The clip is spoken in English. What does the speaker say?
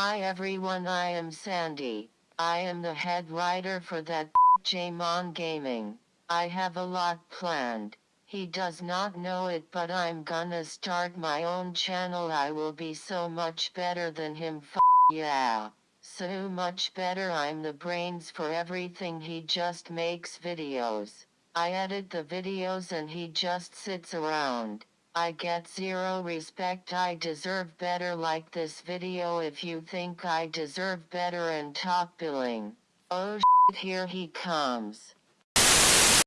Hi everyone I am Sandy. I am the head writer for that Jamon Gaming. I have a lot planned. He does not know it but I'm gonna start my own channel I will be so much better than him f yeah. So much better I'm the brains for everything he just makes videos. I edit the videos and he just sits around. I get zero respect I deserve better like this video if you think I deserve better and top billing. Oh shit here he comes.